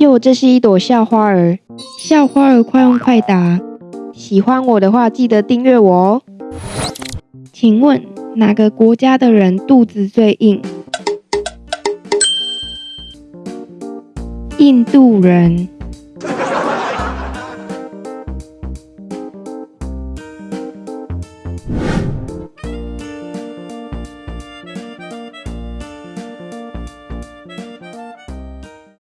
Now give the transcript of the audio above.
哟这是一朵校花儿校花儿快问快答喜欢我的话记得订阅我哦。请问哪个国家的人肚子最硬？印度人